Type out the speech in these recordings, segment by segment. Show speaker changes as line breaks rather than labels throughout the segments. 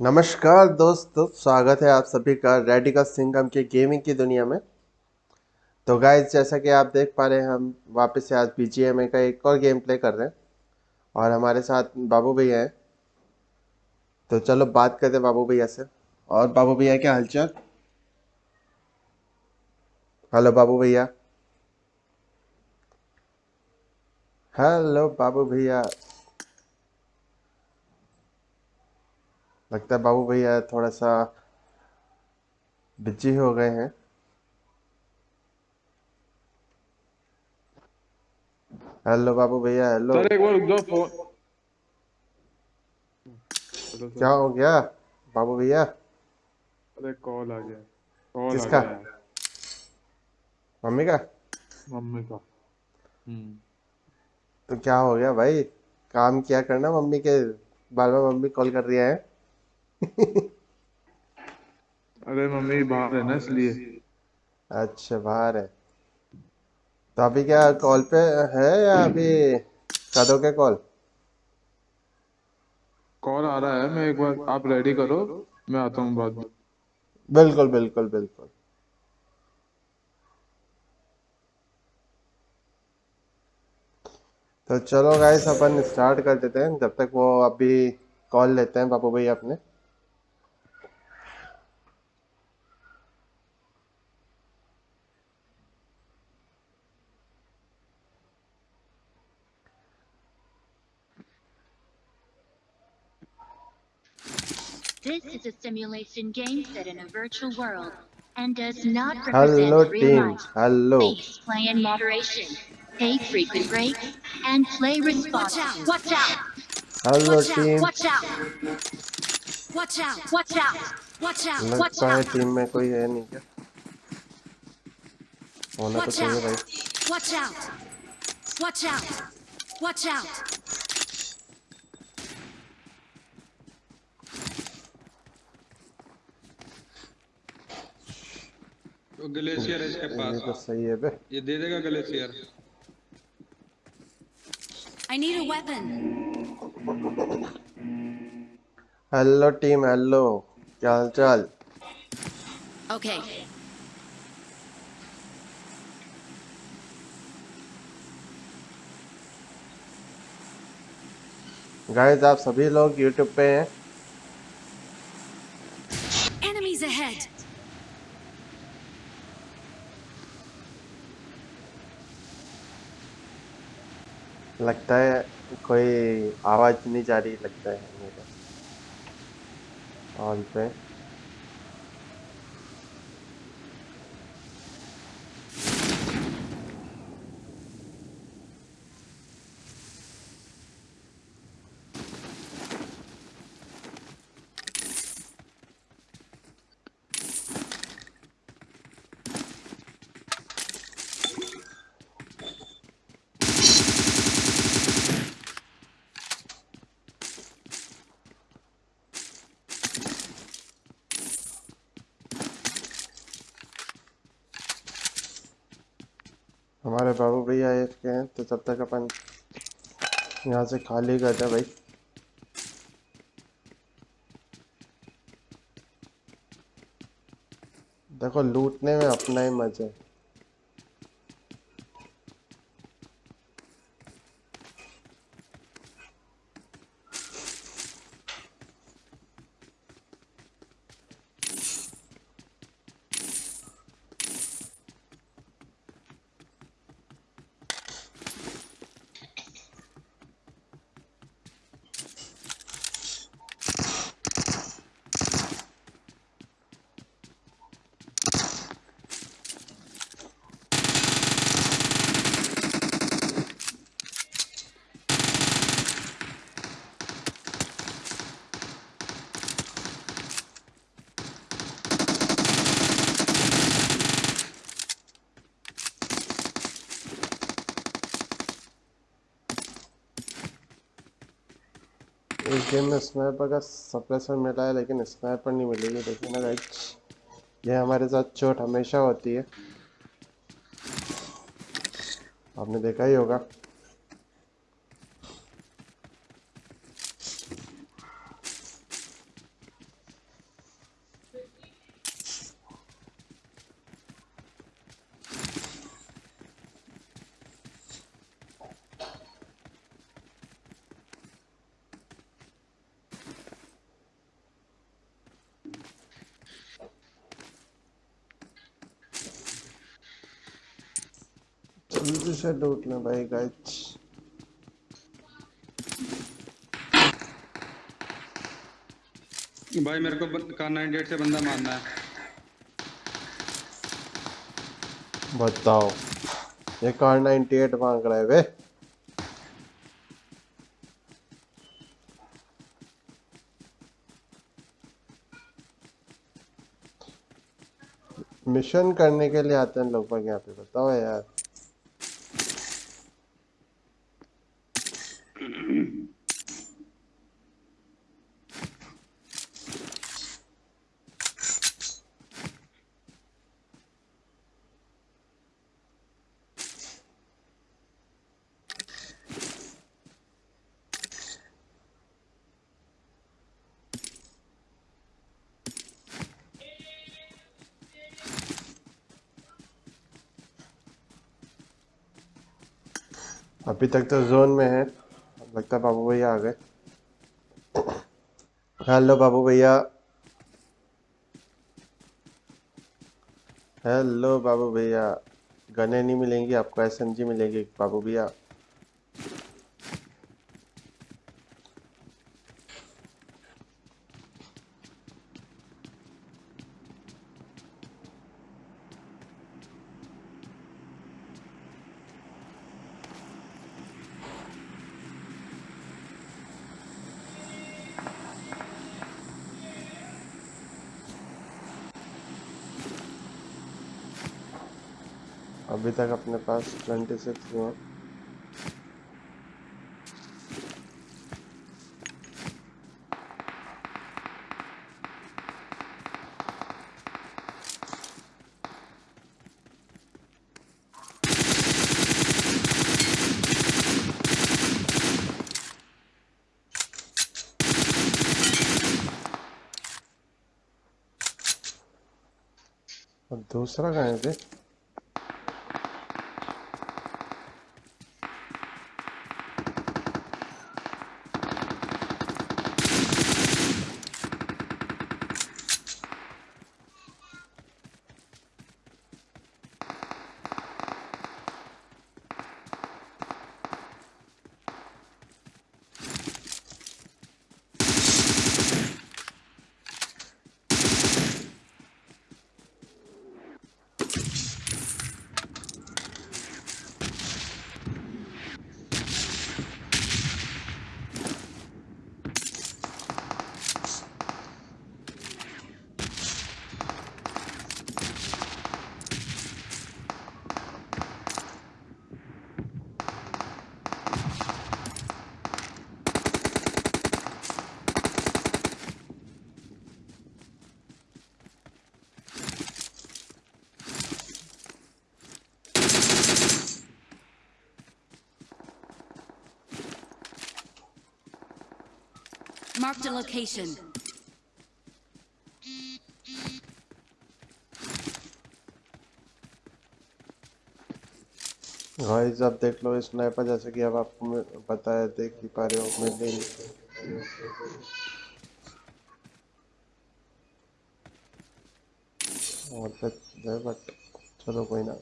नमस्कार दोस्तों, स्वागत है आप सभी का रेडिका सिंगम के गेमिंग की दुनिया में। तो गाइज़ जैसा कि आप देख पा रहे हैं, हम वापस से आज बी का एक और गेम प्ले कर रहे हैं और हमारे साथ बाबू भैया हैं। तो चलो बात करते हैं बाबू भैया से। और बाबू भैया, क्या हालचाल? हेलो बाबू भैया। हेलो बाबू भैया। लगता है बाबू भैया थोड़ा सा बिज़ी हो गए हैं। हेलो बाबू भैया हेलो
सर एक बार रुक जाओ फ़ोन
क्या हो गया बाबू भैया?
अरे कॉल आ गया। कॉल आ
किसका?
गया।
मम्मी का?
मम्मी का। हम्म।
तो क्या हो गया भाई? काम क्या करना मम्मी के? बार बार मम्मी कॉल कर रही है।
अरे मम्मी बाहर है ना इसलिए।
अच्छा बाहर है। तो अभी क्या कॉल पे है या अभी करोगे कॉल?
कॉल आ रहा है मैं एक बार आप रेडी करो मैं आता हूँ बाद। में
बिल्कुल बिल्कुल बिल्कुल। तो चलो गाइस अपन स्टार्ट कर देते हैं। जब तक वो अभी कॉल लेते हैं बापू भैया अपने।
This is a simulation game set in a virtual world and does not
hello
represent real
team
life.
Hello
Please play in moderation. Take frequent breaks and play responsibly. Watch out!
Hello
Watch out,
team
watch out. Watch out,
Watch out!
watch out, watch
लगता है
out,
team में कोई है नहीं क्या होना तो
watch
चाहिए भाई
out, watch out, watch out, watch out.
वो ग्लेशियर है इसके
ये
पास
तो सही है बे।
ये दे देगा glacier.
I need a weapon.
Hello team hello क्या हाल चाल
Okay,
गाइस आप सभी लोग यूट्यूब पे हैं। लगता है कोई आवाज़ नहीं जा रही लगता है मेरे। ऑन पे हमारे बाबू भैया एक के हैं तो तब तक अपन यहाँ से खाली कर दे भाई। देखो, लूटने में अपना ही मज़ा है। गेम स्नाइपर का सप्रेसर मिला है, लेकिन स्नाइपर नहीं मिलेगी, देखिए ना गाइस ये हमारे साथ चोट हमेशा होती है। आपने देखा ही होगा। से लूट लें भाई गाइस
भाई मेरे को कार 98 से बंदा मारना है।
बताओ। ये कार 98 मांग रहा है वे। मिशन करने के लिए आते हैं लोग यहाँ पे। बताओ यार। अभी तक तो जोन में है। लगता है बाबू भैया आ गए। हेलो बाबू भैया। हेलो बाबू भैया। गने नहीं मिलेंगी, आपको एसएमजी मिलेगी, बाबू भैया अभी तक अपने पास ट्वेंटी सिक्स हुआ। दूसरा कहाँ है
Marked a location.
गाइस आप देख लो स्नाइपर जैसे कि अब आपको बताया देख ही पा रहे हो मैं नहीं और पे बट चलो कोई ना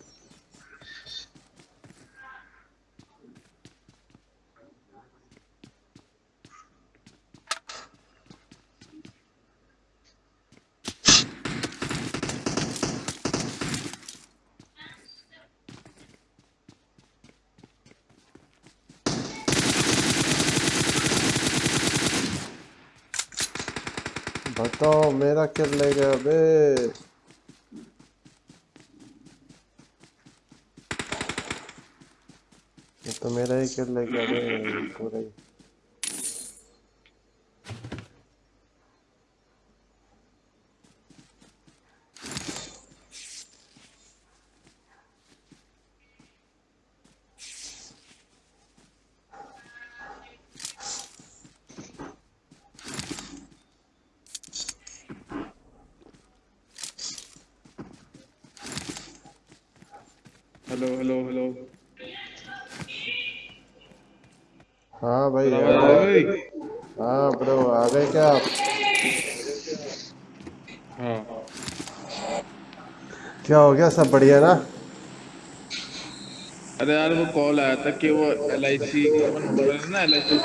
बताओ मेरा किल ले गया बे? ये तो मेरा ही किल ले गया बे, पूरा ही
हेलो हेलो हेलो
हाँ भाई
आवाज़
आ
आ
गए
गई
हाँ ब्रो आ गए क्या आप
हाँ
क्या हो गया? सब बढ़िया ना?
अरे यार वो कॉल आया था कि वो एल आई सी ना एल आई सी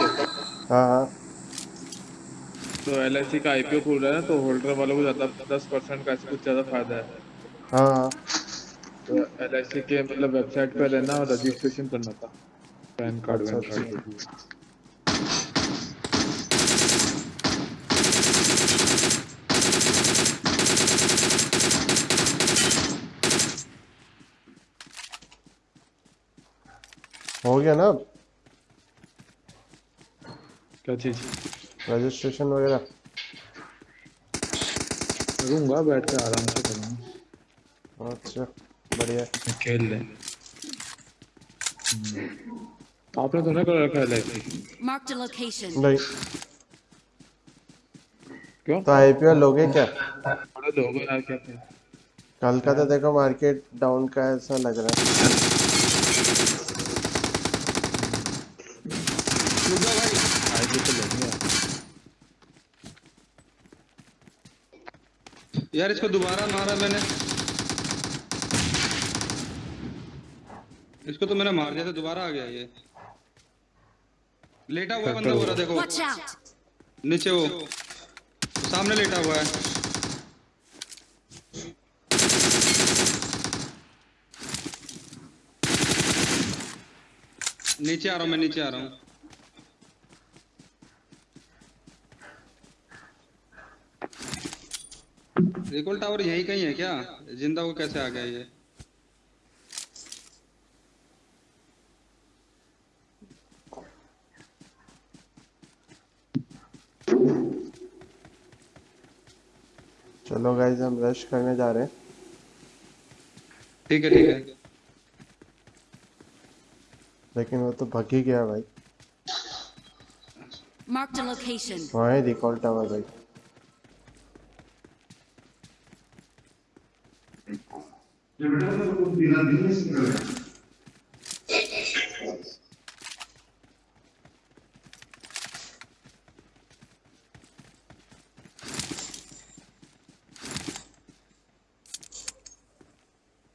हाँ हाँ।
तो एल आई सी का आईपीओ खुल रहा है ना तो होल्डर वालों को ज़्यादा दस परसेंट का कुछ ज़्यादा फ़ायदा है।
हाँ हाँ।
तो एल आई सी के मतलब वेबसाइट पे रहना और रजिस्ट्रेशन करना था पैन कार्ड
अच्छा,
वैन कार्ड जो भी है।
हो गया ना
क्या चीज़?
रजिस्ट्रेशन वगैरह।
करूँगा बैठ के आराम से करूँगा।
अच्छा बढ़िया।
खेल ले। आपने तो नहीं कर रखा है
Marked
नहीं।
क्यों?
तो आईपीओ लोगे क्या?
बड़े लोग हैं यार क्या?
कल का तो देखो मार्केट डाउन का ऐसा लग रहा है
आईपीओ तो लेंगे यार।
यार इसको दोबारा मारा मैंने। इसको तो मैंने मार दिया था दोबारा आ गया ये। लेटा हुआ बंदा हो रहा देखो नीचे वो। सामने लेटा हुआ है। नीचे आ रहा हूँ मैं नीचे आ रहा हूँ। रिकॉल टावर यही कहीं है क्या? ज़िंदा को कैसे आ गया ये?
चलो गाइज़ हम रश करने जा रहे हैं।
ठीक है ठीक है।
लेकिन वो तो भग ही गया भाई।
A location.
वहाँ ही रिकॉल टावर भाई।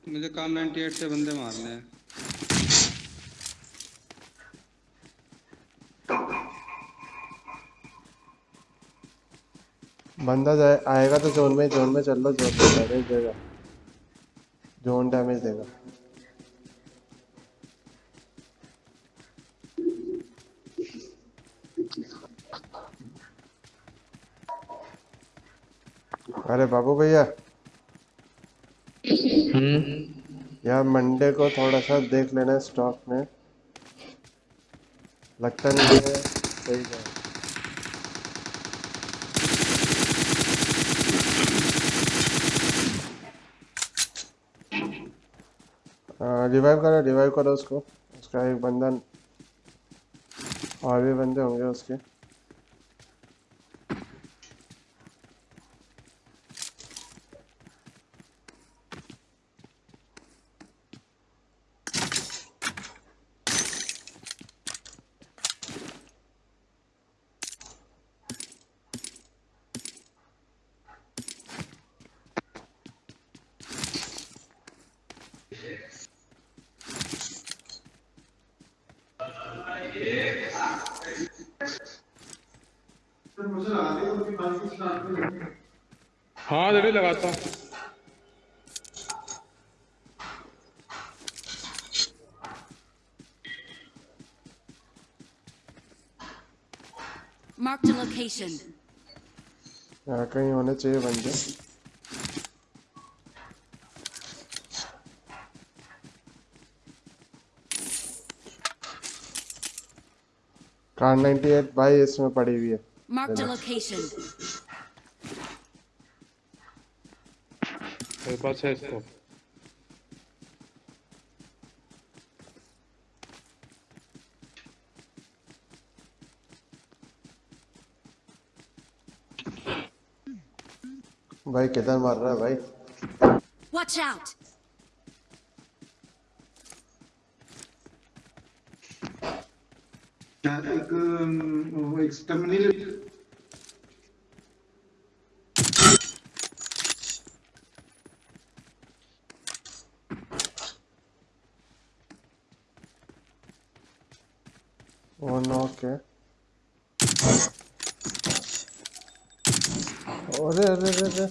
मुझे काम 98 से बंदे मारने हैं।
बंदा जाए आएगा तो जोन में जोन में चल लो जोन में देगा जोन डैमेज देगा अरे बाबू भैया। यार मंडे को थोड़ा सा देख लेना स्टॉक में। लगता नहीं है। सही है। रिवाइव करो रिवाइव करो उसको। उसका एक बंदा और भी बंदे होंगे उसके
हाँ दीदी लगाता हूँ
Marked a location.
यहाँ कहीं होने चाहिए बंदे कार 98 भाई इसमें पड़ी हुई है
Marked a location.
मेरे पास है इसको
भाई किधर मार रहा है भाई?
वॉच
आउट एक वो एक टर्मिनल
वो नॉक है अरे अरे अरे अरे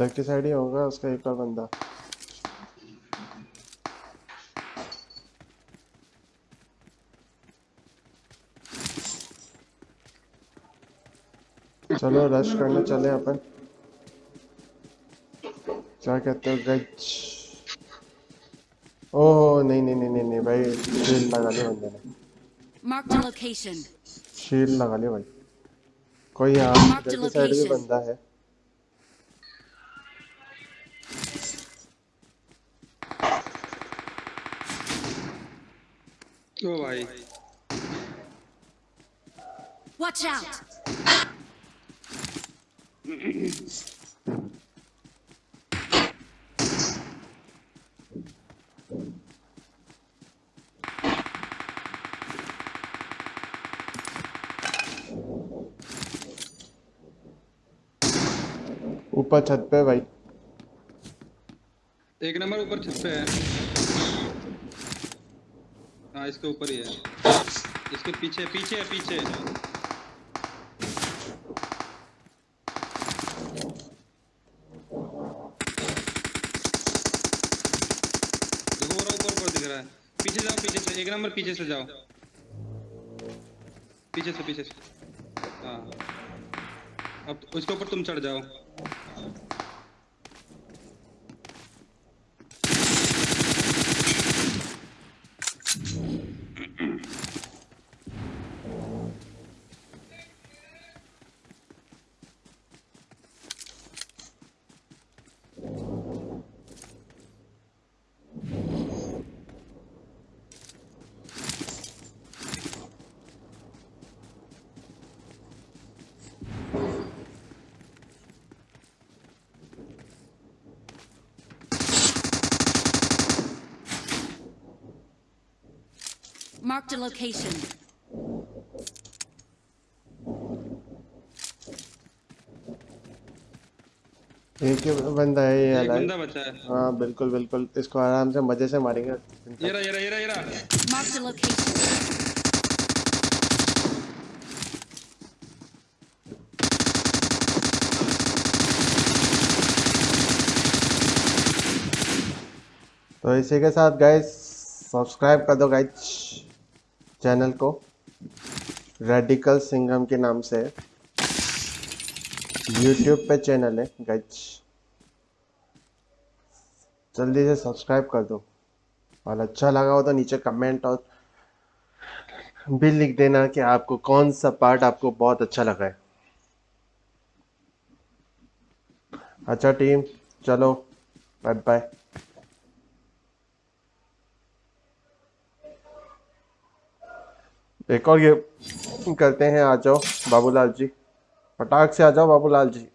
उधर की साइड ही होगा उसका एक और बंदा। चलो रश करने चले अपन। क्या कहते हो गज? ओह नहीं नहीं नहीं नहीं भाई शील्ड लगा लिया बंदे ने।
Marked a location.
शील्ड लगा लिया भाई। कोई यहाँ साइड भी बंदा है। ऊपर छत पे भाई।
एक नंबर ऊपर छत पे है। हाँ इसके ऊपर ही है। इसके पीछे पीछे पीछे। है। पीछे जाओ, पीछे से, एक नंबर पीछे से जाओ। पीछे से पीछे से। हाँ। अब उसके ऊपर तुम चढ़ जाओ।
Marked a location.
एक ही बंदा है ये
एक बंदा बचा है।
हाँ बिल्कुल बिल्कुल। इसको आराम से मज़े से मारेंगे।
ये रहा ये रहा ये रहा ये रहा।
Marked a location.
तो इसी के साथ गाइस सब्सक्राइब कर दो गाइस चैनल को। रेडिकल सिंगम के नाम से। यूट्यूब पे चैनल है गज जल्दी से सब्सक्राइब कर दो। और अच्छा लगा हो तो नीचे कमेंट और भी लिख देना कि आपको कौन सा पार्ट आपको बहुत अच्छा लगा है। अच्छा टीम चलो। बाय बाय एक और ये करते हैं, आ जाओ, बाबूलाल जी। फटाक से आ जाओ, Babulal ji.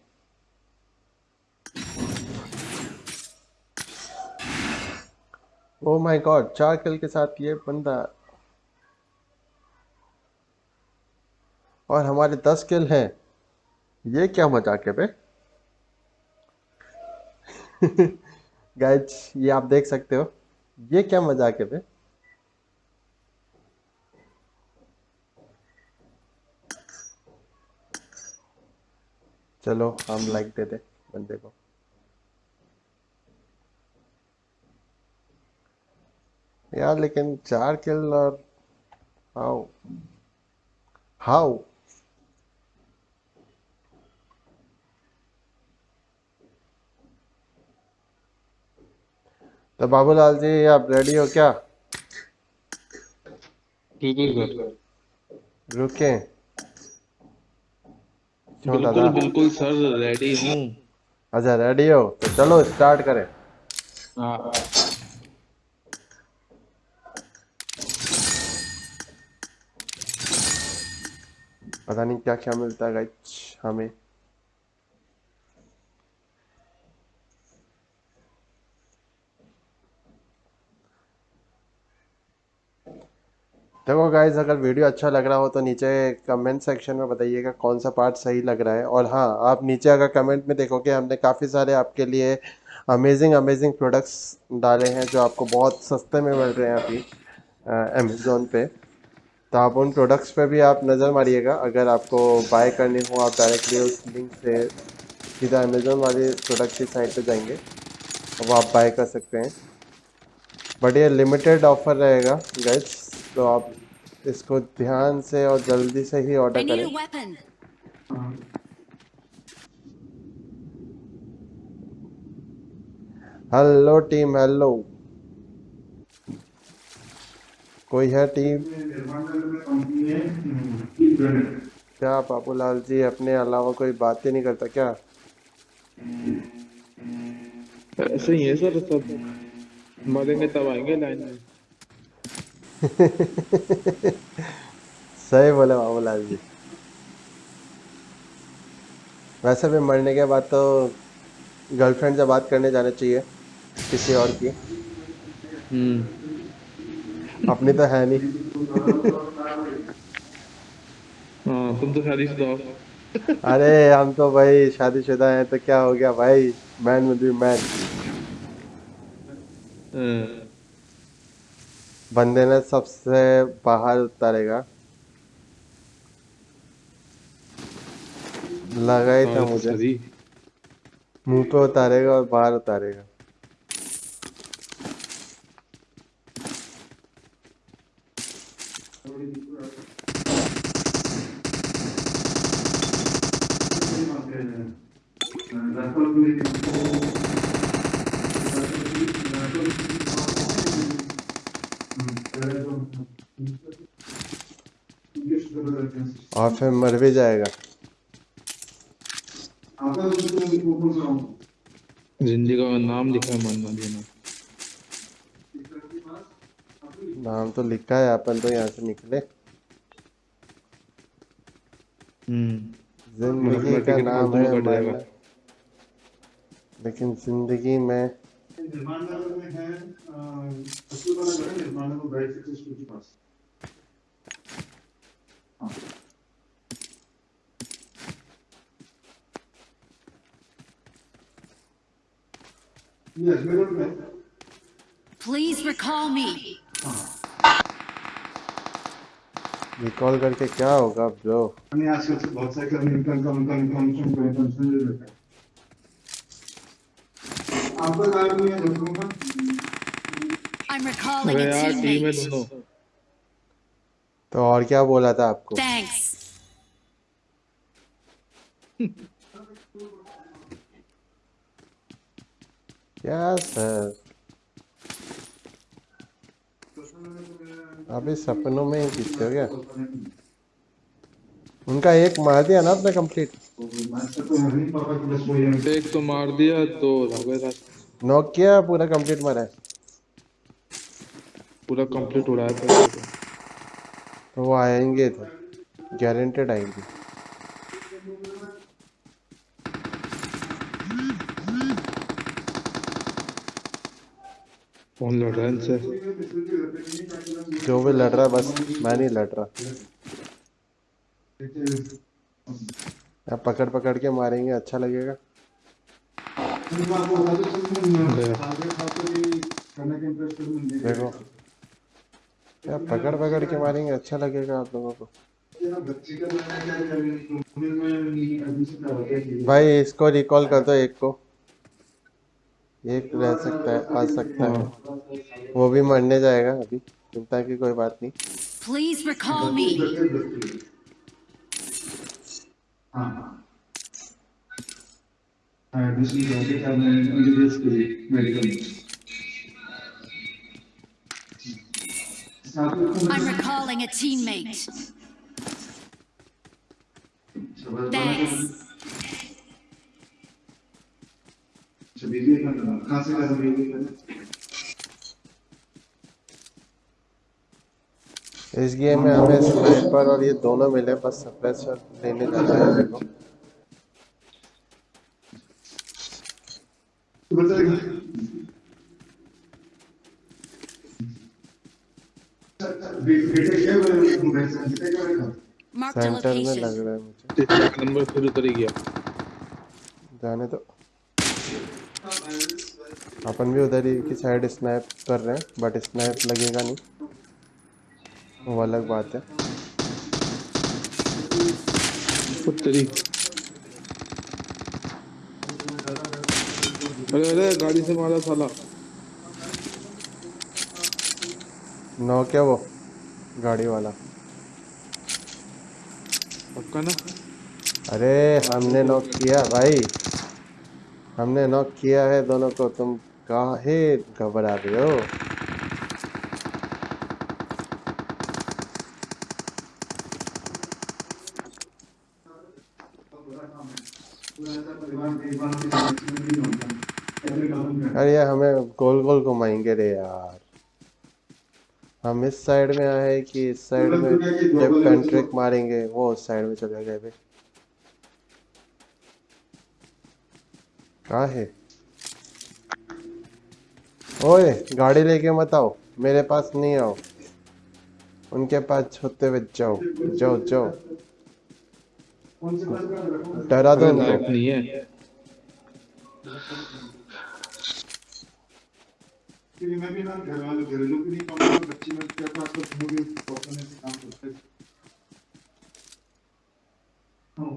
Oh my god चार किल के साथ ये बंदा और हमारे दस किल हैं। ये क्या मज़ाक है बे। गाइज़ ये आप देख सकते हो। ये क्या मज़ाक है बे। चलो हम लाइक दे दे बंदे को। यार लेकिन चार किल और हाउ हाउ तो बाबूलाल जी आप रेडी हो क्या? रुके। क्यों
बिल्कुल
दादा।
बिल्कुल सर रेडी हूँ।
अच्छा रेडी हो? तो चलो स्टार्ट करें।
हाँ।
पता नहीं क्या क्या मिलता है गाइस हमें। देखो गाइज़ अगर वीडियो अच्छा लग रहा हो तो नीचे कमेंट सेक्शन में बताइएगा कौन सा पार्ट सही लग रहा है। और हाँ आप नीचे अगर कमेंट में देखोगे, हमने काफ़ी सारे आपके लिए अमेजिंग अमेजिंग प्रोडक्ट्स डाले हैं जो आपको बहुत सस्ते में मिल रहे हैं अभी अमेज़ोन पे। तो आप उन प्रोडक्ट्स पे भी आप नज़र मारिएगा। अगर आपको बाय करनी हो, आप डायरेक्टली उस लिंक से सीधा अमेज़ोन वाले प्रोडक्ट की साइट पे जाएँगे वो आप बाय कर सकते हैं। बट ये लिमिटेड ऑफ़र रहेगा गाइज़ तो आप इसको ध्यान से और जल्दी से ही ऑर्डर करें. हेलो टीम हेलो कोई है टीम क्या बाबूलाल जी अपने अलावा कोई बात ही नहीं करता क्या?
ऐसे ही है सर सब। मरेंगे तब आएँगे लाइन में।
सही बोले बाबूलाल जी। वैसे भी मरने के बाद तो गर्लफ्रेंड से बात करने जाना चाहिए किसी और की।
हम्म।
अपनी तो है नहीं।
हाँ तुम तो शादीशुदा
अरे हम तो भाई शादीशुदा हैं तो क्या हो गया भाई? मैन विल बी मैन बंदे ने सबसे बाहर उतारेगा। लगा ही था मुझे। मुँह पे उतारेगा और बाहर उतारेगा। और फिर मर भी जाएगा
ज़िंदगी का नाम लिखा है मरना देना
नाम तो लिखा है अपन तो यहाँ से निकले
हम्म
ज़िंदगी का नाम है मरना लेकिन ज़िंदगी में
निर्माण नगर में है कस्तूरबा नगर निर्माण नगर ब्राइट सक्सेस के पास हाँ। ये Ajmer road
Please recall me.
Recall करके क्या होगा ब्रो
मैंने आजकल से बहुत सारे कर्मी इनकम कम कम कम कम कम कम सुन लेते हैं आपका नाम नहीं है दोस्तों का
I'm recalling a
यार टीम है
teammate.
तो और क्या बोला था आपको?
Thanks.
क्या सर? अभी सपनों में ही जीतते हो क्या? उनका एक मार दिया ना आपने कंप्लीट
तो
एक तो मार दिया दो हो
नॉक किया पूरा कंप्लीट मारा है।
पूरा कंप्लीट हो है। तो।
तो वो आएँगे तो गारंटेड आएँगे।
कौन लड़ रहा है इनसे?
जो भी लड़ रहा है बस मैं नहीं लड़ रहा। अब पकड़ पकड़ के मारेंगे अच्छा लगेगा। देखो क्या पकड़ पकड़ के मारेंगे अच्छा लगेगा आप लोगों को। भाई इसको रिकॉल कर दो एक को। एक रह सकता है आ सकता है। वो भी मरने जाएगा अभी चिंता की कोई बात नहीं।
Please recall me. I'm recalling a teammate. Thanks.
कहाँ से कहाँ
इस गेम में हमें स्नाइपर और ये दोनों मिले बस सप्रेसर लेने जाना है मेरे को
बताइए
सेंटर में लग रहा है मुझे।
नंबर फिर उतर ही गया
जाने तो अपन भी उधर ही की साइड स्नैप कर रहे हैं बट स्नैप लगेगा नहीं। वो अलग बात है।
उत्तरी अरे अरे गाड़ी से मारा साला।
नौ क्या वो? गाड़ी वाला।
पक्का ना?
अरे हमने नॉक किया भाई। हमने नॉक किया है दोनों को। तुम काहे घबरा रहे हो? अरे हमें गोल गोल घुमाएँगे रे यार। हम इस साइड में आए कि इस साइड में जब पेंट्रिक मारेंगे वो उस साइड में चले गए भाई। कहाँ है? ओए गाड़ी लेके मत आओ। मेरे पास नहीं आओ। उनके पास होते हुए जाओ। जाओ जाओ। डरा दो उनको
नहीं है।
क्योंकि मैं भी ना घर वाले घरेलू भी नहीं में क्या पास तो पहुँचने से काम करते हाँ।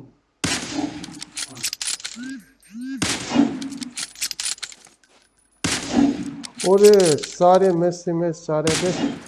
और सारे ही मिस सारे मिस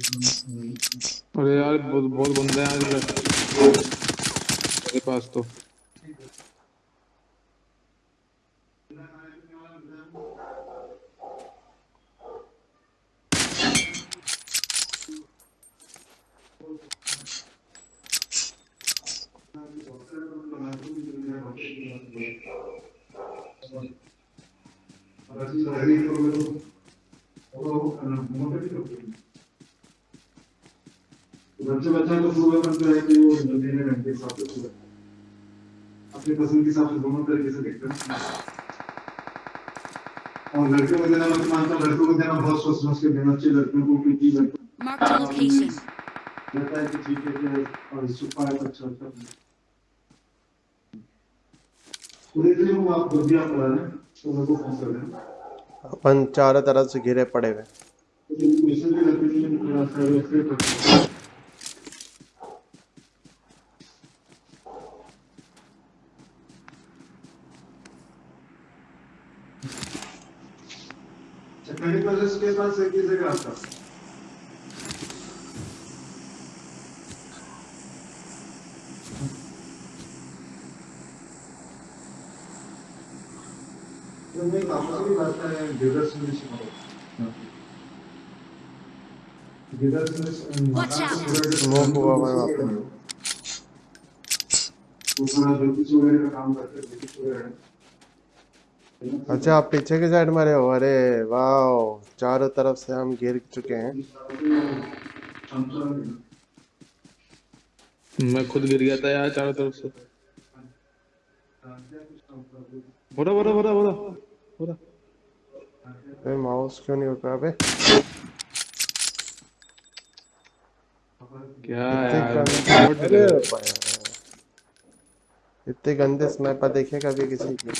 अरे यार बहुत बहुत बंदे हैं मेरे पास तो।
बच्चे बच्चा तो सुबह बनता है कि वो जल्दी में घंटे हिसाब से सुबह अपनी पसंद के हिसाब से दोनों तरीके से देखते हैं। और लड़के को देना मैं मानता हूँ लड़कों को देना बहुत सोच समझ के देना चाहिए लड़कियों को क्योंकि. लगता है कि ठीक है और छुपा है तो अच्छा होता है। तो देखिए वो आप जब भी आप करा रहे हैं तो मेरे को फ़ोन कर देना
अपन चारों तरफ़ से घिरे पड़े हुए
तो हैं प्रोसेस के पास है किसी का आपका तो मैं आपको भी बात है ज्योतिष वगैरह का काम करते ज्योतिष वगैरह
अच्छा आप पीछे के साइड में रहे हो अरे वाह चारों तरफ़ से हम घिर चुके हैं।
मैं खुद गिर गया था यार चारों तरफ़ से। बोरा बोरा बोरा बोरा बोरा
अरे माउस क्यों नहीं होता अबे
क्या
इतने
यार
इतने गंदे स्नाइपर देखे कभी किसी
के?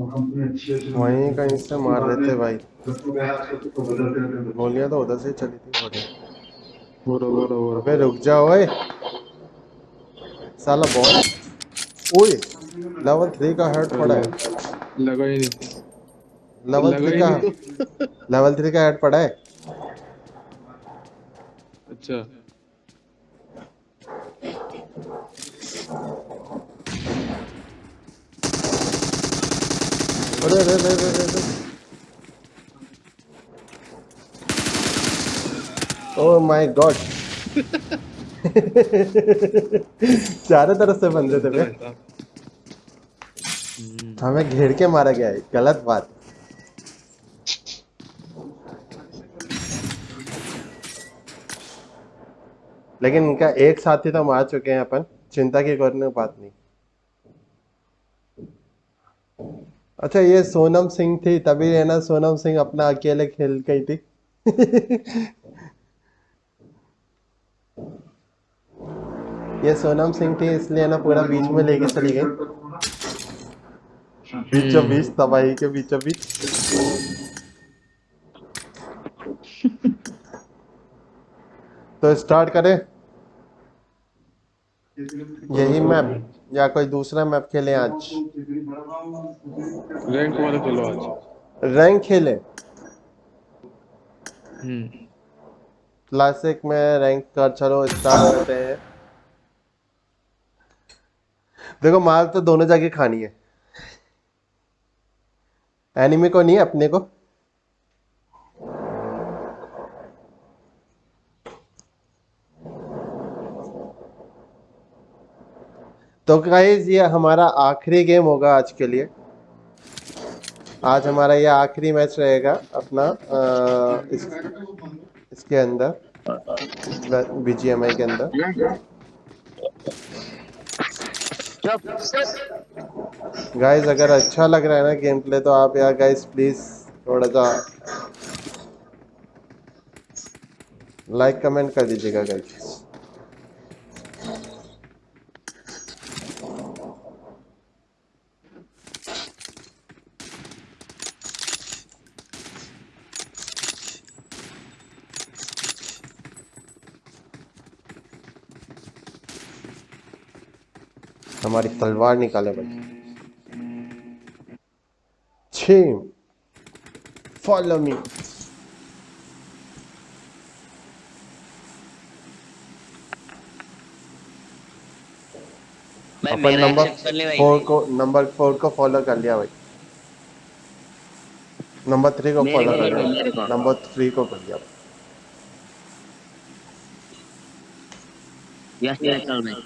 वहीं कहीं से मार रहे थे भाई।
तो तो
गोलियाँ तो उधर से चली थी बढ़िया
बोरो बोरो बोरो
अबे रुक जा ओए। साला बहुत ओए लेवल थ्री का हेड पड़ा है।
लगा ही नहीं।
लेवल थ्री का
तो
लेवल थ्री का हेड पड़ा है।
अच्छा।
अरे अरे अरे अरे ओह माय गॉड चारों तरफ़ से बंदे थे हमें घेर के मारा गया है, गलत बात। लेकिन इनका एक साथी तो मार चुके हैं अपन, चिंता की करने बात नहीं। अच्छा ये सोनम सिंह थी तभी है ना सोनम सिंह अपना अकेले खेल गई थी। ये सोनम सिंह थी इसलिए ना पूरा बीच में लेके चली गई बीचों बीच तबाही के बीचों बीच तो स्टार्ट करें। यही मैप या कोई दूसरा मैप खेले आज?
रैंक वाला चलो आज।
रैंक खेले?
हम्म।
क्लासिक में रैंक कर चलो स्टार्ट करते हैं। देखो मार तो दोनों जगह खानी है। एनिमी को नहीं अपने को? तो गाइज़ ये हमारा आखिरी गेम होगा आज के लिए। आज हमारा ये आखिरी मैच रहेगा अपना अ, इस, इसके अंदर बीजीएमआई के अंदर। गाइज़ अगर अच्छा लग रहा है ना गेम प्ले तो आप यार गाइस प्लीज़ थोड़ा सा लाइक कमेंट कर दीजिएगा गाइस हमारी तलवार निकाले भाई। फॉलो मी अपन नंबर फोर को नंबर फोर को फॉलो कर लिया भाई। नंबर थ्री को फॉलो कर लिया। नंबर थ्री को कर लिया।
यस यस चल भाई।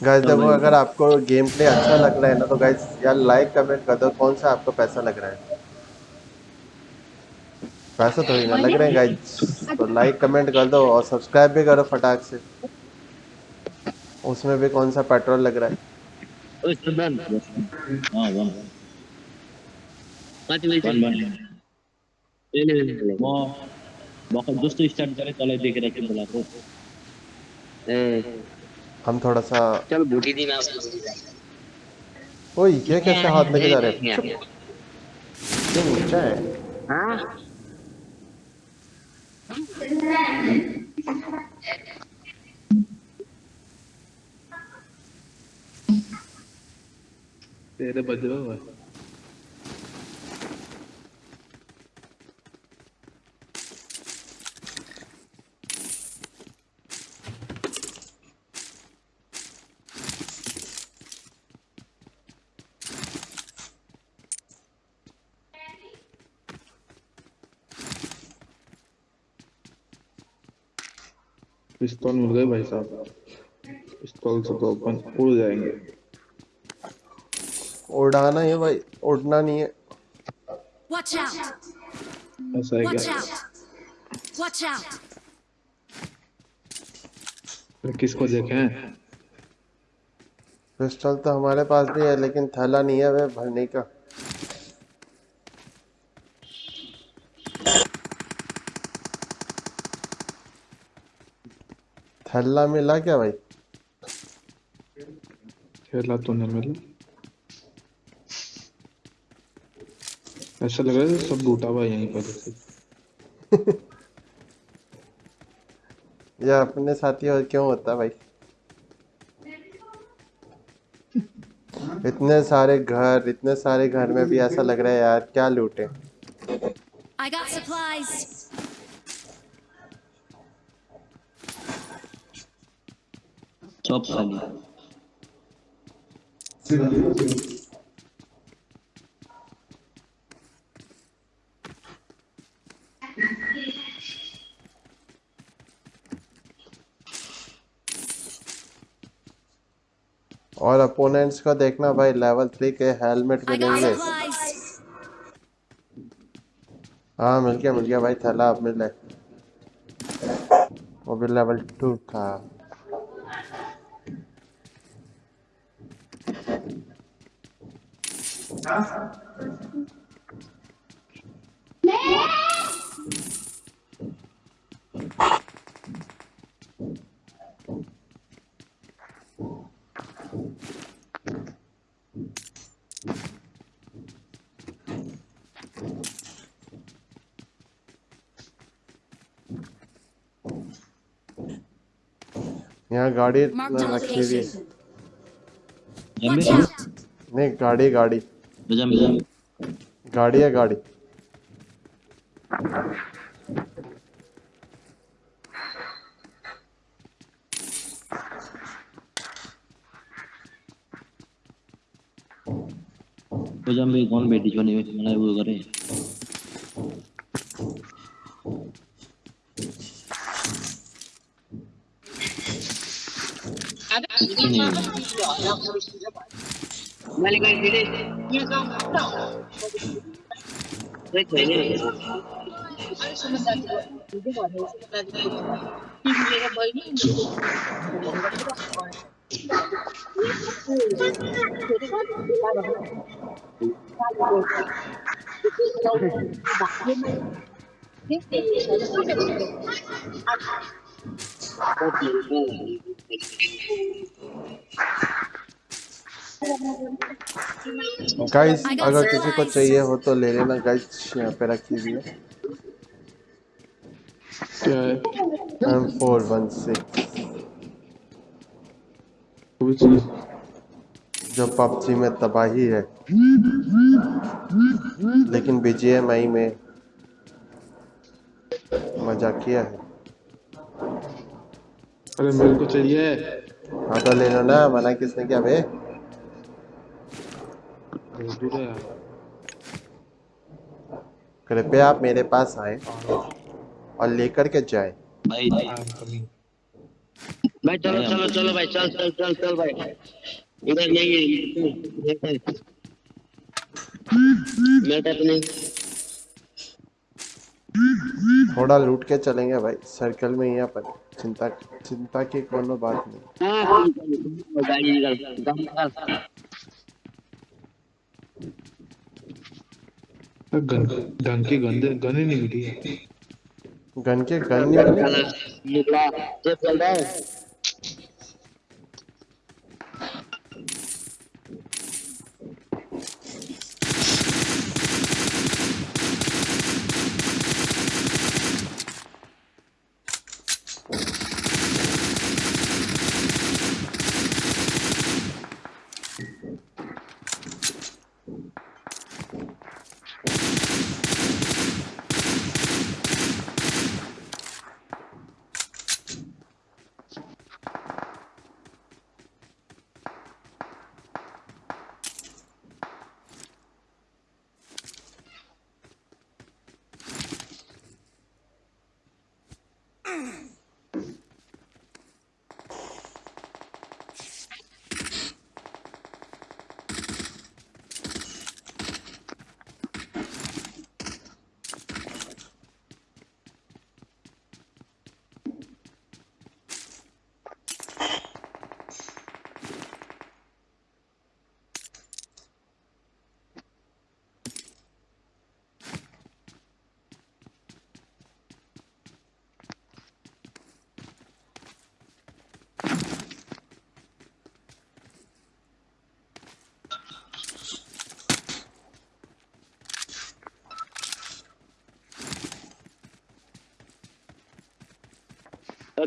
गाइस देखो अगर आपको गेम प्ले अच्छा लग रहा है ना तो गाइस यार लाइक कमेंट कर दो कौन सा आपको पैसा लग रहा है? पैसा तो ही ना लग रहे हैं गाइस तो लाइक कमेंट कर दो और सब्सक्राइब भी करो फटाक से। उसमें भी कौन सा पेट्रोल लग रहा है?
सुदन
हाँ स्टार्ट गरेँ तँलाई देखेर चाहिँ बोलाएको
ए,
हम थोड़ा सा
चल बूटी दी ना
ओए ये कैसे हाथ लेके जा रहे हैं?
हैं
ये नीचा है।
हाँ?
तेरे बजरा हुआ। पिस्तौल मिल गए भाई साहब। पिस्तौल से तो अपन उड़ जाएँगे।
उड़ाना है भाई उड़ना नहीं है!
ऐसा है क्या! फिर किसको देखें?
पिस्टल तो हमारे पास भी है लेकिन थैला नहीं है वे भरने का। थैला मिला क्या भाई?
खेला तो नहीं मिला। ऐसा लग रहा है सब लूटा हुआ यहीं पर
ये अपने साथी और क्यों होता भाई? इतने सारे घर इतने सारे घर में भी ऐसा लग रहा है यार क्या लूटे।
I got supplies.
सब खाली
और अपोनेंट्स को देखना भाई लेवल थ्री के हेलमेट मिलेंगे हाँ मिल गया मिल गया भाई थैला अब मिले। वो भी लेवल टू का यहाँ गाड़ी रखी हुई है। नहीं गाड़ी गाड़ी।
जम्बे जम्बे
गाड़ी है गाड़ी
तो जम्बे कौन बेटी छोने में मना वो करे Balik
Thank
you. Got
अगर किसी को चाहिए हो तो ले लेना गाइस यहाँ पे रखी है। एम फोर वन सिक्स जो पबजी में तबाही है। लेकिन बीजीएमआई में मज़ा किया है।
अरे मेरे को चाहिए।
हाँ तो ले लो ना मना किसने क्या बे
भेज भी दो यार
कृपया आप मेरे पास आए और लेकर के जाए।
भाई
कमिंग
भाई चलो चलो चलो भाई चल चल चल चल भाई। इधर नहीं है मेरे नहीं
थोड़ा लूट के चलेंगे भाई सर्कल में ही अपन। चिंता चिंता की कोनो बात नहीं।
निकल
गन के की गन गन ही नहीं मिली। है
गन के गन नहीं मिला।
निकला चल रहा है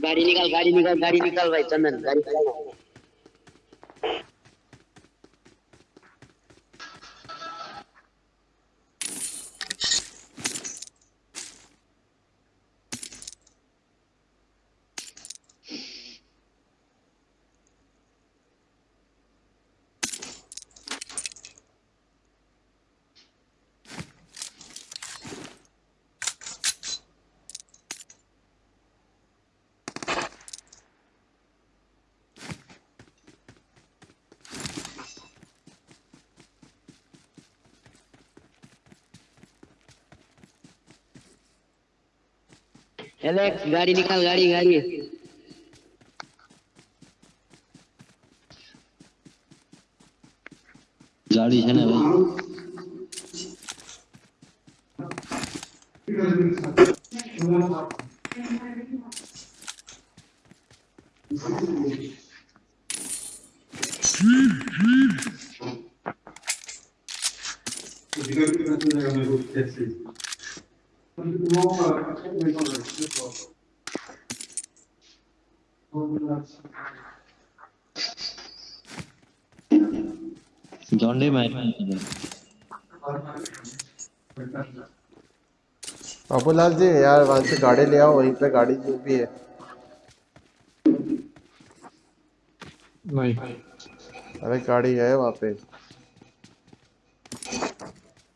गाड़ी निकाल गाड़ी निकाल गाड़ी निकाल भाई चंदन गाड़ी एलेक्स गाड़ी निकाल गाड़ी गाड़ी।
कोई
मैच नहीं
बाबूलाल जी यार वहाँ से गाड़ी ले आओ वहीं पे गाड़ी जो भी है।
नहीं।
अरे गाड़ी है वहाँ पे।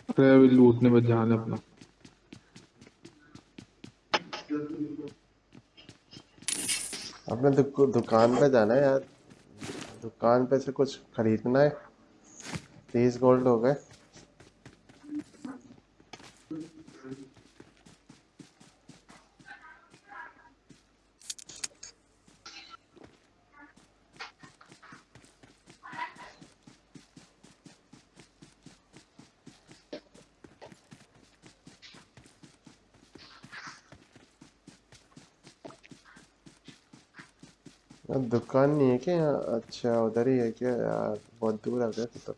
अरे अभी लूटने पर ध्यान है अपना।
अपने दुक, दुकान पे जाना है यार। दुकान पे से कुछ खरीदना है? तीस गोल्ड हो गए। दुकान नहीं है क्या? अच्छा उधर ही है क्या? यार, बहुत दूर आ गए तो।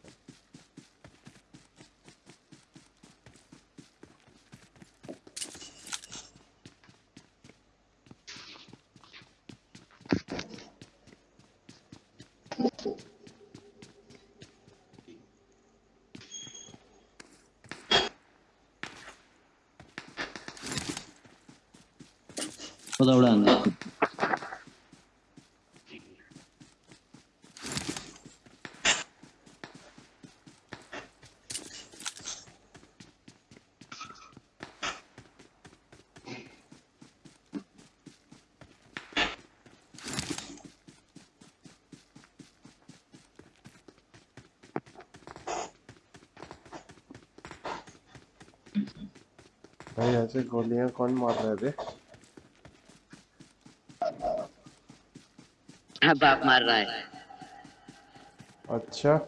ऐसे गोलियाँ कौन मार रहा है बे
हाँ बाप मार रहा है।
अच्छा।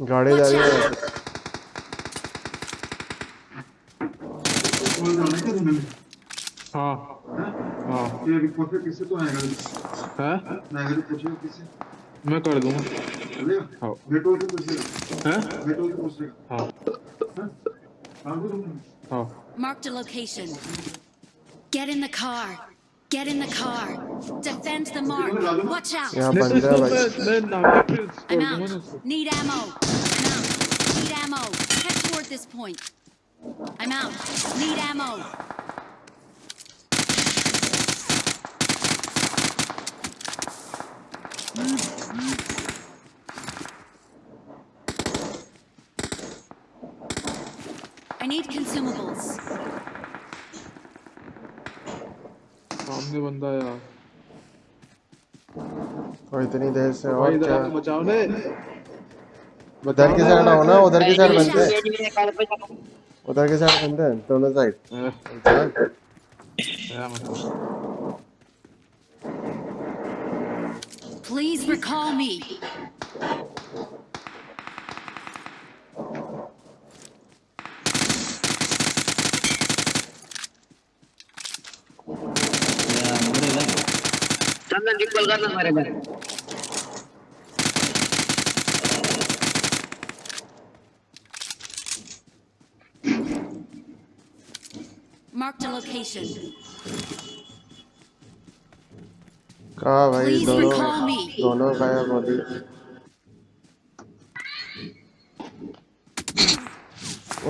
गाड़ी जा रही है।
हाँ। हाँ।
ये रिपोर्ट पे किससे तो आएगा?
है?
मैं पूछेगा किससे?
मैं कर दूँगा।
Marked a location. Get in the car. Get in the car. Defend the mark. Watch out. I'm out. Need ammo. I'm out. Need ammo. Head toward this point. I'm out. Need ammo. Mm. Consumables.
सामने बंदा है यार
और इतनी देर से
भाई
और
इधर
क्या
आके बचाओ ने
उधर की साइड आओ ना उधर की साइड
Watch
बनते
out.
हैं
ये मेरे कार पे जाओ।
उधर की साइड बनते हैं दोनों साइड
ए,
चल
मेरा मतलब
Please recall me.
रिकॉल करना हमारे घर
Marked a location.
कहा भाई? दोनों. दोनों गायब हो गए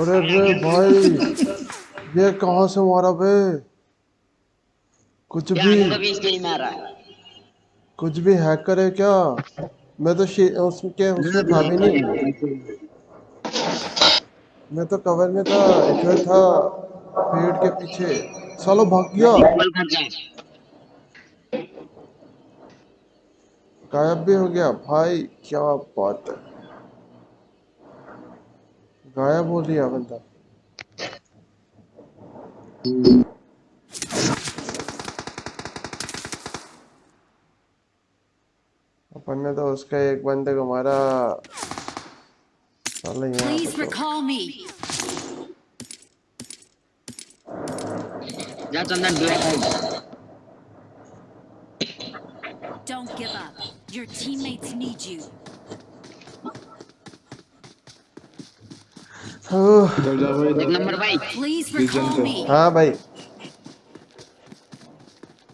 अरे रे भाई ये कहाँ से मारा बे? कुछ भी
कभी इसके ही। मारा
कुछ भी हैकर है क्या? मैं तो उसके उसमें था भी नहीं। मैं तो कवर में था इधर था पेड़ के पीछे। सालो भाग गया। गायब भी हो गया। भाई क्या बात है। गायब हो लिया बंदा। अपन ने तो उसका एक बंदे को मारा साले यहाँ
Please
पे तो
recall me.
जा Chandan black
Don't give up. Your teammates need you.
ओह,
इधर जा भाई
एक
इधर
नंबर भाई
Please
Prison
recall
पे।
me.
हाँ भाई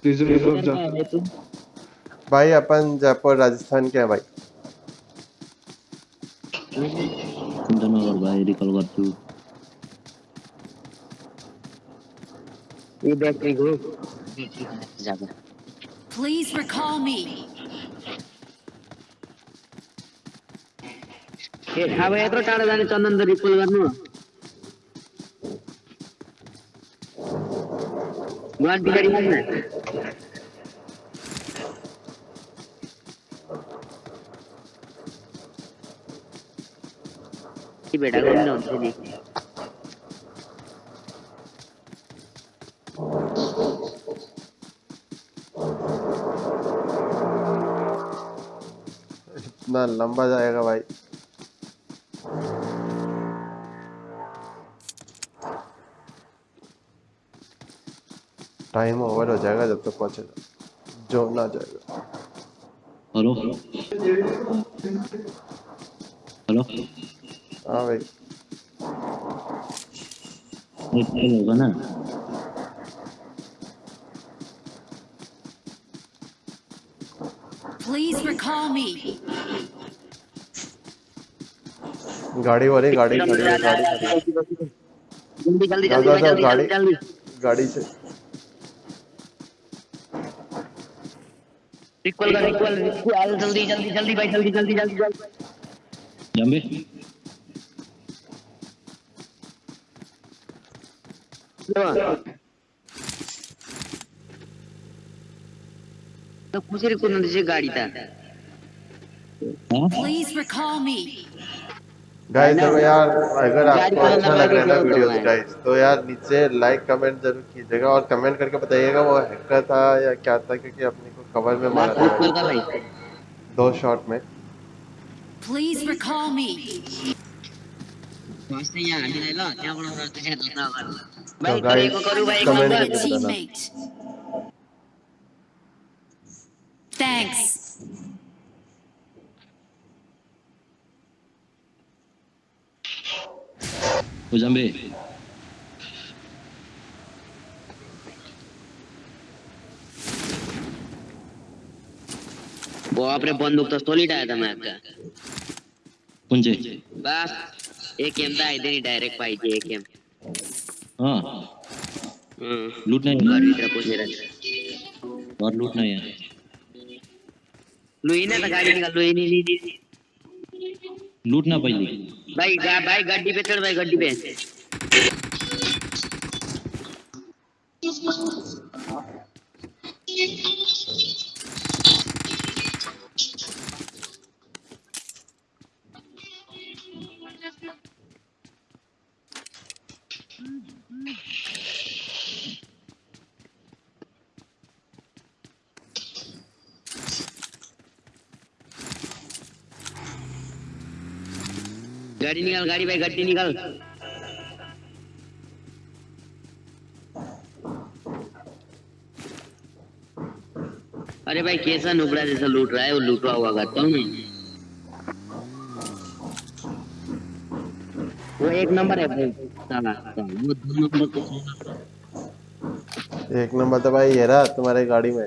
प्रिजन की तरफ जा
भाई अपन जयपुर राजस्थान के हैं भाई।
धन्यवाद भाई रिकॉल
ये बैक प्लीज़ रिकॉल मी जाने रिकॉल गर्नु ऐसी बेटा कौन डाउन से दी
इतना लंबा जाएगा भाई। टाइम ओवर हो जाएगा जब तक तो पहुंचेगा जो ना जाएगा।
हेलो। हेलो।
हाँ भाई
ये टाइल होगा ना
Please recall me.
गाड़ी वाले गाड़ी गाड़ी गाड़ी
जल्दी
जल्दी
जल्दी
जल्दी
जल्दी
गाड़ी गाड़ी से
इक्वल का इक्वल जल्दी जल्दी जल्दी भाई जल्दी जल्दी जल्दी जल्दी
जंबे
गाइस देखो यार अगर आपको अच्छा लग रहा है ना वीडियो गाइस तो यार नीचे लाइक कमेंट ज़रूर कीजिएगा और कमेंट करके बताइएगा वो हैकर था या क्या था क्योंकि अपने को कवर में मारा था। दो शॉट में।
Recall me.
वास्ते यहाँ आने ले लो क्या बड़ा रास्ते से ना कर
तो
भाई को करूँ भाई
कमेंट करके बताना।
Teammate. Thanks.
ओ जंबे
वो आपने बंदूक तो सॉलिड आया था मैं आपका
कुंजे
बस एक एम था इधर ही डायरेक्ट पाई थी एक एम
हाँ।
हम्म।
लूटना है।
गाड़ी
और लूटना है।
लुई ने तो गाड़ी निकाल लुई नहीं नहीं नहीं
लूटना पहले।
भाई भाई गड्डी पे चढ़ भाई गड्डी पे। गाड़ी निकाल, गाड़ी भाई, गड्डी निकाल। अरे भाई, कैसा नुबड़ा जैसा लूट रहा है, वो लूटवा हुआ करता हूँ वो एक नंबर है भाई। वो दो नंबर
एक नंबर तो भाई ये रहा तुम्हारी गाड़ी में।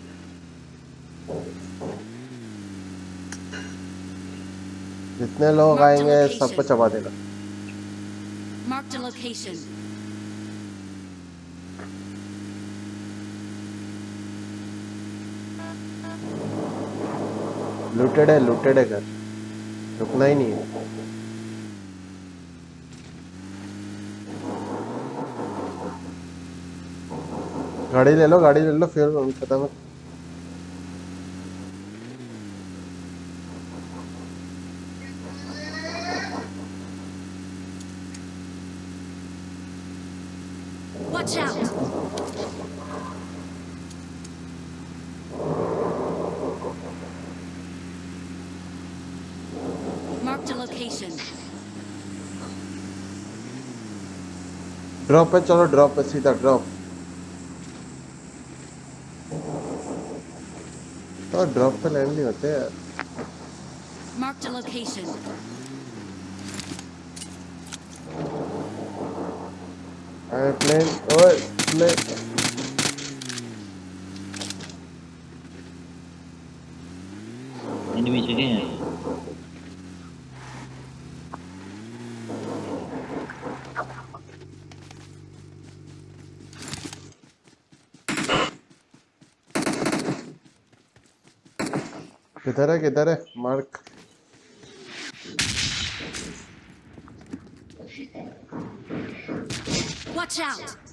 जितने लोग आएँगे सबको चबा देगा।
Marked a location.
लूटेड है लूटेड है घर। रुकना ही नहीं है। गाड़ी ले लो गाड़ी ले लो फिर खत्म
Watch out! Marked a location.
Drop पे चलो ड्रॉप पे सीधा ड्रॉप तो ड्रॉप पे लैंड नहीं होते यार
Marked a location.
अरे प्लेन ओए प्लेन
एनिमी जगह है
किधर है किधर है मार्क
Watch out!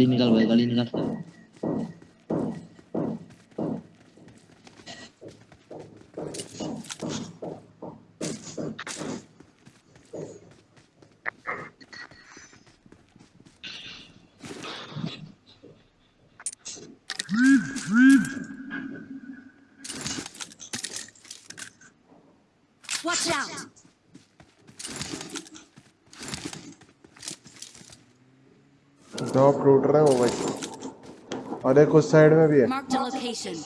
गाड़ी निकाल भाई गाड़ी निकाल
Watch out!
ड्रॉप लूट रहे हो भाई। और एक उस साइड में भी है।
Marked a location.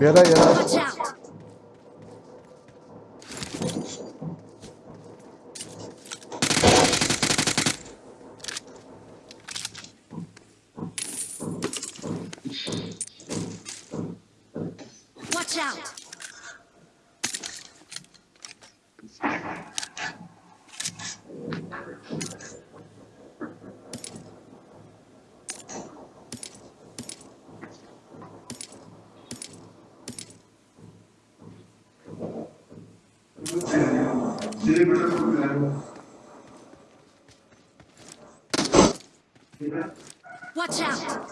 ये रहा ये रहा
Watch out! Watch out! Watch out!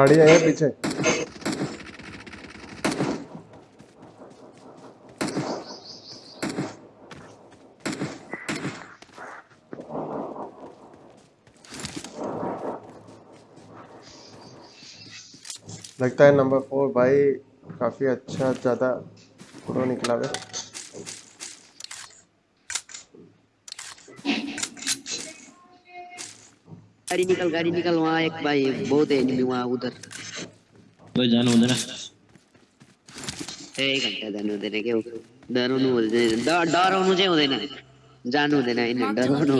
गाड़ी है पीछे। लगता है नंबर फोर भाई काफ़ी अच्छा ज़्यादा प्रो निकला है।
गाड़ी निकल गाड़ी निकल वहाँ एक भाई बहुत एनिमी वहाँ उधर।
भाई जानो उधर
एक घंटा जानु हुँदैन के हो डराउनु हुँदैन ड- डराउनु चाहिँ हुँदैन जानु हुँदैन डरो
Marked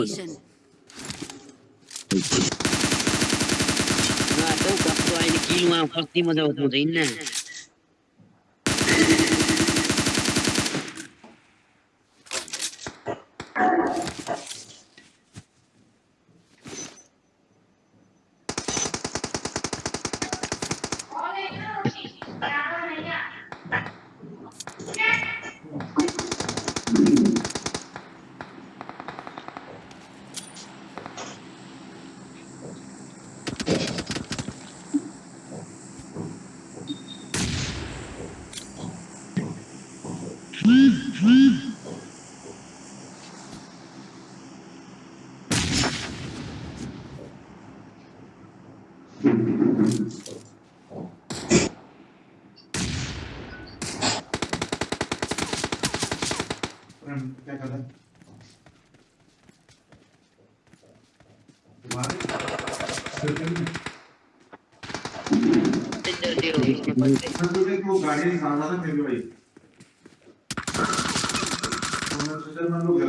ना
तो कब
तो
आई कस्तो वहाँ फ़र्स्ट ही मज़ा होता है
क्या कर रहा है मैं तो देख वो भाई। तो मैं घर तो मैं लोग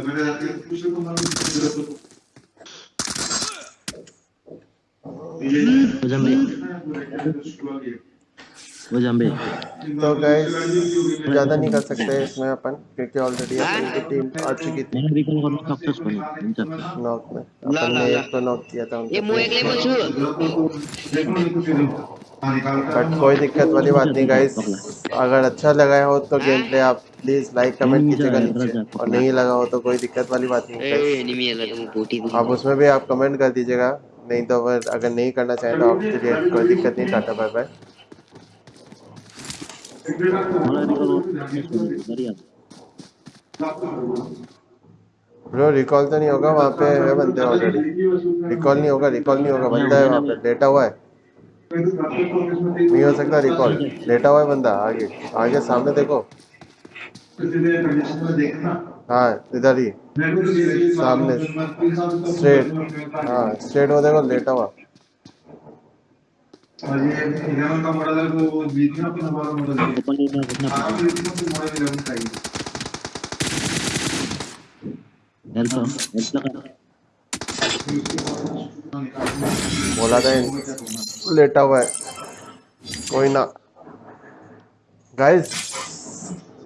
ये
वो जंबे
तो गाइस ज़्यादा नहीं कर सकते इसमें अपन क्योंकि ऑलरेडी अपन की टीम आ चुकी थी।
मैंने रिकॉल करना सक्सेस बने हुन्छ
नॉक में। अपन ने एक तो नॉक किया था
ए म एक्लै पो छु।
बट कोई दिक्कत वाली बात नहीं गाइस अगर अच्छा लगा हो तो गेम प्ले आप प्लीज़ लाइक कमेंट कीजिएगा नीचे. और नहीं लगा हो तो कोई दिक्कत वाली बात नहीं आप उसमें भी आप कमेंट कर दीजिएगा नहीं तो अगर अगर नहीं करना चाहें तो आपके लिए कोई दिक्कत नहीं tata
bye bye recall
bro recall तो नहीं होगा वहाँ पे है बंदे ऑलरेडी रिकॉल नहीं होगा रिकॉल नहीं होगा बंदा है वहाँ पे लेटा हुआ है. नहीं हो सकता रिकॉल लेटा हुआ है बंदा आगे. आगे सामने देखो. हाँ इधर ही.
सामने.
स्ट्रेट हाँ स्ट्रेट वो देखो लेटा हुआ बोला था लेटा हुआ है। कोई ना। गाइस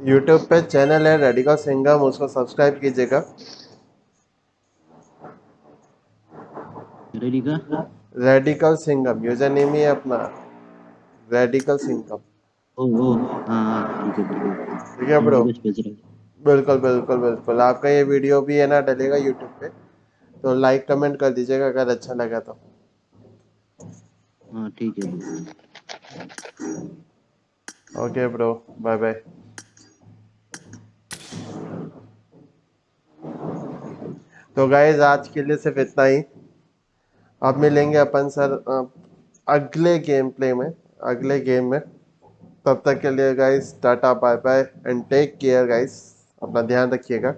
यूट्यूब पे चैनल है रेडिकल सिंगम उसको सब्सक्राइब कीजिएगा।
Ready
radical Singham user name ही है अपना। रेडिकल सिंगम
हाँ हाँ ठीक है
ब्रो बिल्कुल बिल्कुल बिल्कुल। आपका ये वीडियो भी है ना डलेगा यूट्यूब पे। तो लाइक कमेंट कर दीजिएगा अगर अच्छा लगा तो।
हाँ ठीक है।
ओके ब्रो बाय बाय तो गाइज़ आज के लिए सिर्फ़ इतना ही। अब मिलेंगे अपन सर अगले गेम प्ले में, अगले गेम में। तब तक के लिए guys tata bye bye and take care guys अपना ध्यान रखिएगा।